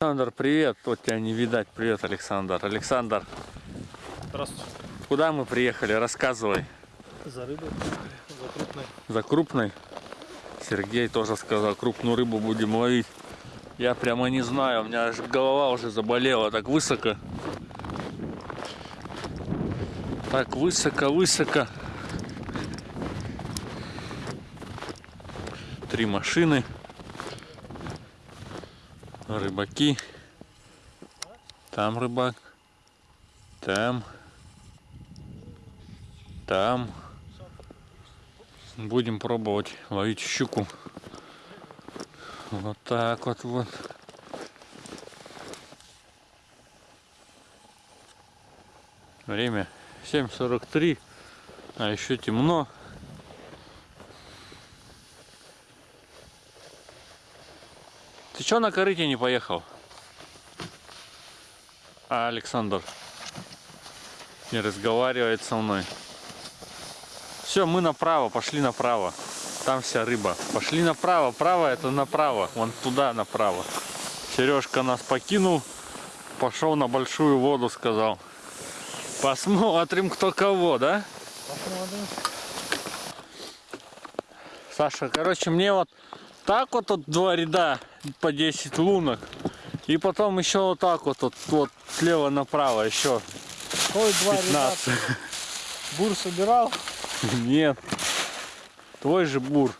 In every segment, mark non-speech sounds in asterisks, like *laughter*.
Александр, привет. Вот тебя не видать. Привет, Александр. Александр, Здравствуйте. куда мы приехали? Рассказывай. За рыбой, за крупной. За крупной? Сергей тоже сказал, крупную рыбу будем ловить. Я прямо не знаю, у меня аж голова уже заболела так высоко. Так высоко-высоко. Три машины. Рыбаки. Там рыбак. Там. Там. Будем пробовать ловить щуку. Вот так вот вот. Время 7.43, а еще темно. Что на корыте не поехал? А Александр не разговаривает со мной. Все, мы направо, пошли направо. Там вся рыба. Пошли направо, право это направо. Вон туда направо. Сережка нас покинул. Пошел на большую воду, сказал. Посмотрим, кто кого, да? Посмотрим. Саша, короче, мне вот так вот тут два ряда по 10 лунок. И потом еще вот так вот, вот, вот слева направо еще Ой, два 15. ребята. *laughs* Бур собирал. Нет. Твой же бур.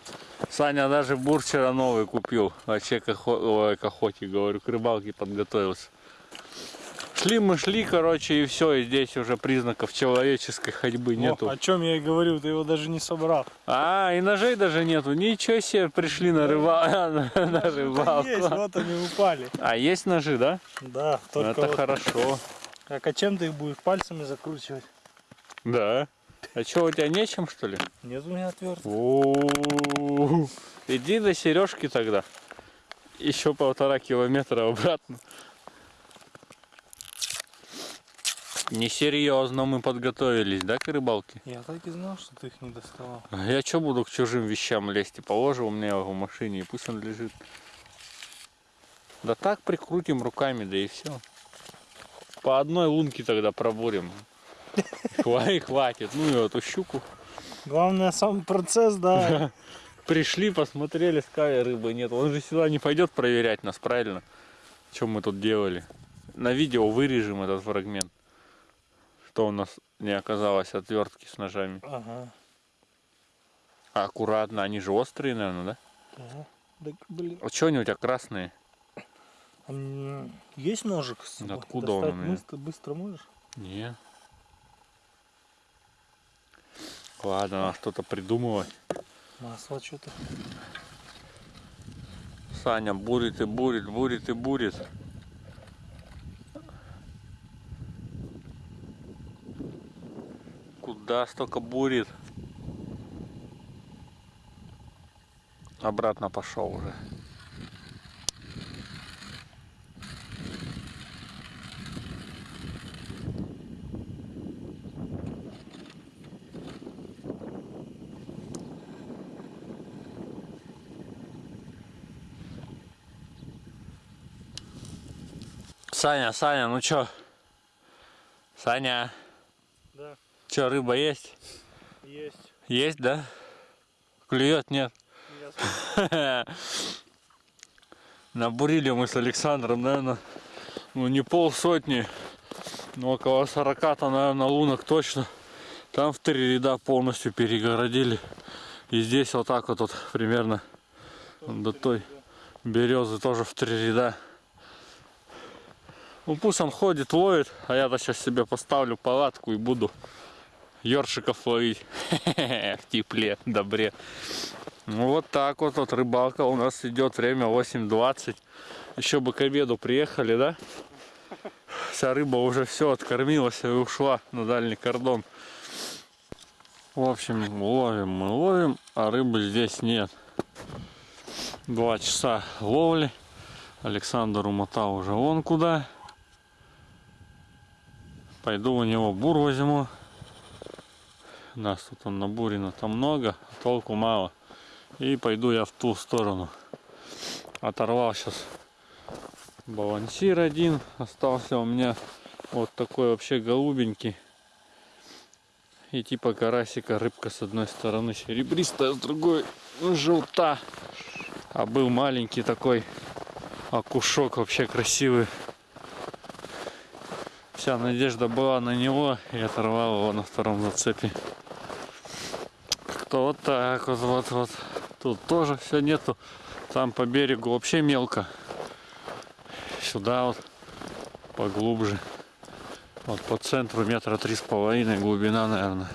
Саня даже бур вчера новый купил. Вообще к, охо... ой, к охоте, говорю, к рыбалке подготовился. Шли мы шли, короче, и все, и здесь уже признаков человеческой ходьбы нету. О, о чем я и говорю, ты его даже не собрал. А, и ножей даже нету. Ничего себе, пришли на, рыба... *laughs* на рыбалку. есть, вот они упали. А есть ножи, да? Да, только Это вот. хорошо. Так, а чем ты их будешь пальцами закручивать? Да. А что, у тебя нечем, что ли? Нет у меня отвертки. О, Иди до Сережки тогда. Еще полтора километра обратно. Несерьезно мы подготовились, да, к рыбалке? Я так и знал, что ты их не доставал. Я что буду к чужим вещам лезть? И положу у меня его в машине, и пусть он лежит. Да так прикрутим руками, да и все. По одной лунке тогда пробурим. И хватит. Ну и эту щуку. Главное сам процесс, да. *laughs* Пришли, посмотрели, сказали, рыбы нет. Он же сюда не пойдет проверять нас, правильно? Что мы тут делали? На видео вырежем этот фрагмент. Что у нас не оказалось отвертки с ножами. Ага. А аккуратно, они же острые, наверное, да? ага. Так, блин. А что они у тебя красные? А есть ножик с собой? Откуда он Достать у меня? быстро, быстро можешь? Не. Ладно, надо что-то придумывать. Масло что-то. Саня бурит и бурит, бурит и бурит. Куда столько бурит? Обратно пошел уже. Саня, Саня, ну чё? Саня, Чё, рыба есть? есть. Есть, да? Клюет, нет? Нет. *laughs* Набурили мы с Александром, наверное, ну не полсотни, но около 40-то, наверное, лунок точно. Там в три ряда полностью перегородили. И здесь вот так вот, вот примерно до той березы тоже в три ряда. Ну пусть он ходит, ловит, а я-то сейчас себе поставлю палатку и буду ёршиков ловить *laughs* в тепле, добре. Ну вот так вот, вот рыбалка у нас идет, время 8.20. Еще бы к обеду приехали, да? Вся рыба уже все откормилась и ушла на дальний кордон. В общем, ловим мы ловим, а рыбы здесь нет. Два часа ловли. Александр умотал уже вон куда. Пойду у него бур возьму. Нас тут он набурено там много, а толку мало. И пойду я в ту сторону. Оторвал сейчас Балансир один остался у меня вот такой вообще голубенький. И типа карасика рыбка с одной стороны серебристая, с другой желта. А был маленький такой окушок вообще красивый. Вся надежда была на него и оторвал его на втором зацепе. Как-то вот так вот, вот, вот. Тут тоже все нету. Там по берегу вообще мелко. Сюда вот поглубже. Вот по центру метра три с половиной глубина, наверное.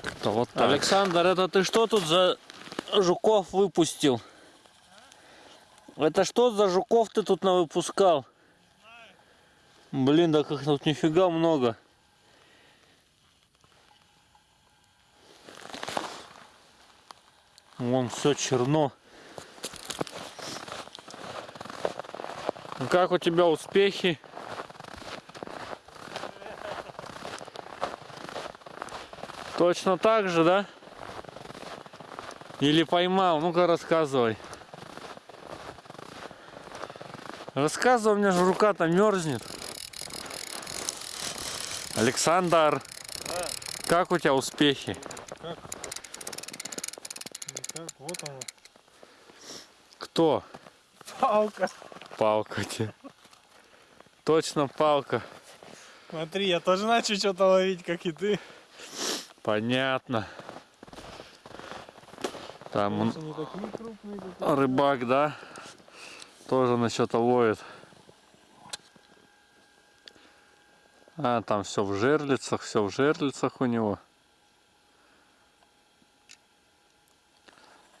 Как-то вот так. Александр, это ты что тут за жуков выпустил? Это что за жуков ты тут навыпускал? Блин, да как тут нифига много. Вон все черно. Как у тебя успехи? Точно так же, да? Или поймал? Ну-ка рассказывай. Рассказывай, у меня же рука-то мерзнет. Александр, как у тебя успехи? Вот он. Кто? Палка. Палка тебе. Точно палка. Смотри, я тоже начал что-то ловить, как и ты. Понятно. Там он- крупные, рыбак, да? Тоже на что-то ловит. А, там все в жерлицах, все в жерлицах у него.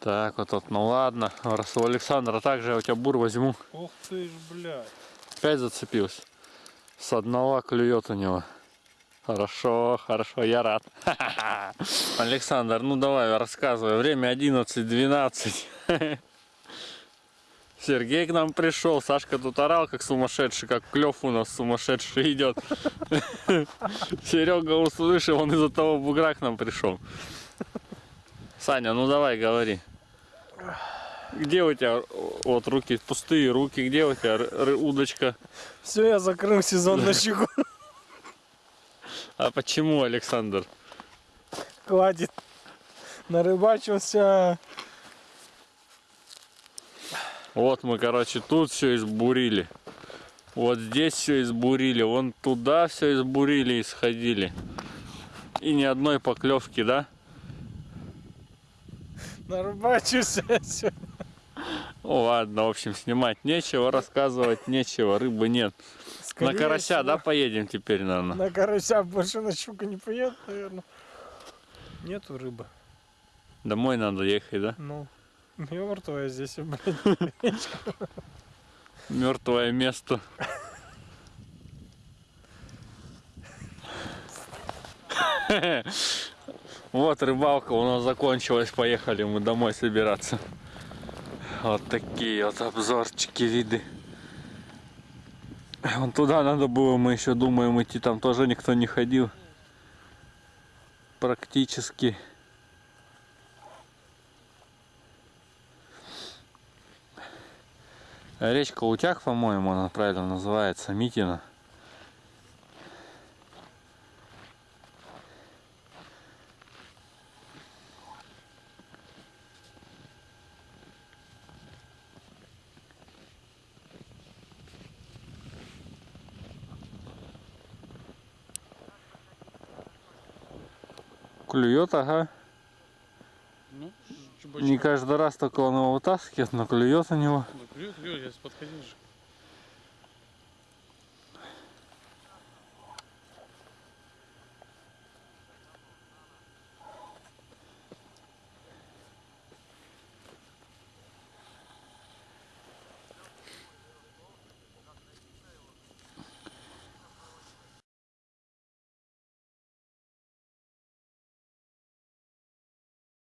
Так, вот, вот, ну ладно. Раз у Александра также я у тебя бур возьму. Ух ты ж, блядь. Опять зацепился. С одного клюет у него. Хорошо, хорошо, я рад. *laughs* Александр, ну давай, рассказывай. Время 11.12. *laughs* Сергей к нам пришел, Сашка тут орал, как сумасшедший, как клев у нас сумасшедший идет. *laughs* Серега услышал, он из-за того бугра к нам пришел. Саня, ну давай, говори. Где у тебя вот руки, пустые руки, где у тебя удочка? Все, я закрыл сезон на щеку. А почему, Александр? Хватит. Нарыбачился. Вот мы, короче, тут все избурили. Вот здесь все избурили. Вон туда все избурили и сходили. И ни одной поклевки, да? Нарыбачился. Всё. Ну ладно, в общем, снимать нечего, рассказывать нечего, рыбы нет. Скорее на карася, всего, да, поедем теперь, наверное? На карася больше на щука не поедет, наверное. Нету рыбы. Домой надо ехать, да? Ну, мертвая здесь, блядь. Мертвое место. *laughs* *laughs* Вот рыбалка у нас закончилась. Поехали мы домой собираться. Вот такие вот обзорчики, виды. Вон туда надо было, мы еще думаем идти, там тоже никто не ходил. Практически. Речка Утяг, по-моему, она правильно называется, Митина. Клюет, ага. Ну, Не каждый раз только он его вытаскивает, но клюет у него. Ну, клюет, клюет, я подходил же.